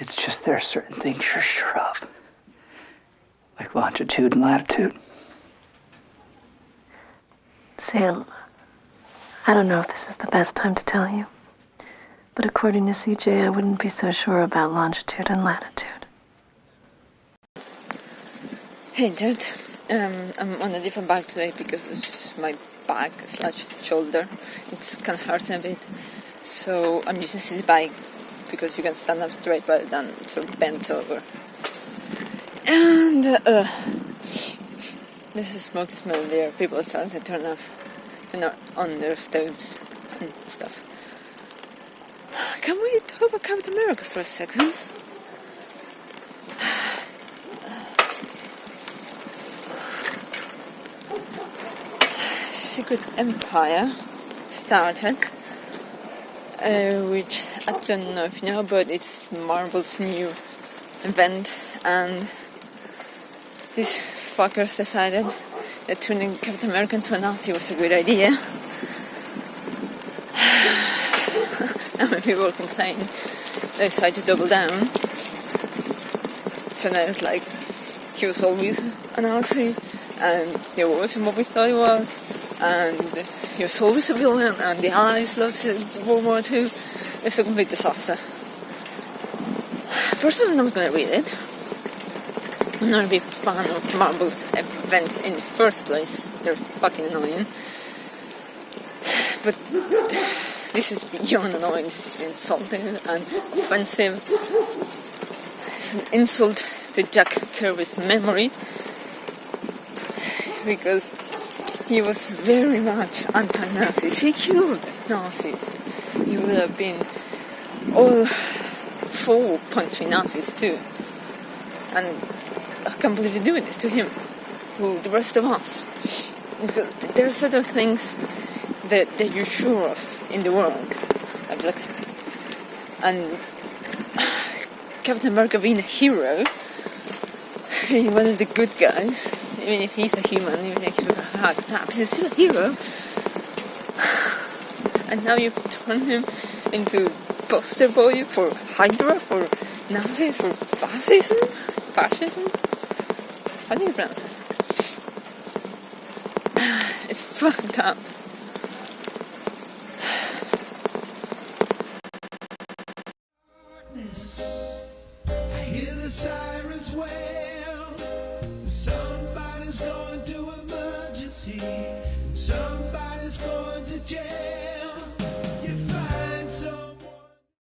It's just there are certain things you're sure of, like longitude and latitude. Sam, I don't know if this is the best time to tell you, but according to CJ, I wouldn't be so sure about longitude and latitude. Hey, Dad. Um, I'm on a different bike today because it's my back slash shoulder. It's kind of hurting a bit. So I'm using this bike because you can stand up straight rather than sort of bent over. And uh, this is smoke smell there. People are starting to turn off, you know, on their stoves and stuff. Can we talk about Captain America for a second? Secret Empire started, uh, which I don't know if you know, but it's Marvel's new event, and these fuckers decided that turning Captain America into a Nazi was a good idea. and when people complained, they decided to double down. So now it's like he was always a Nazi, and he wasn't what we thought he was, and he was always a villain, and the Allies loved World War II. It's a complete disaster. Personally, I'm not going to read it. I'm not a big fan of Marvel's events in the first place. They're fucking annoying. But this is beyond annoying. This is insulting and offensive. It's an insult to Jack Kirby's memory because he was very much anti-Nazi. He killed Nazis. He would have been all for punching Nazis too. And I can't believe you're doing this to him, to the rest of us. Because there are certain things that, that you're sure of in the world. And Captain America being a hero, one of the good guys, even if he's a human, even if heart he's still a hero. And now you turn him into poster boy for Hydra, for Nazis, for fascism? Fascism? How do you pronounce it? It's fucked up. I hear the sirens again.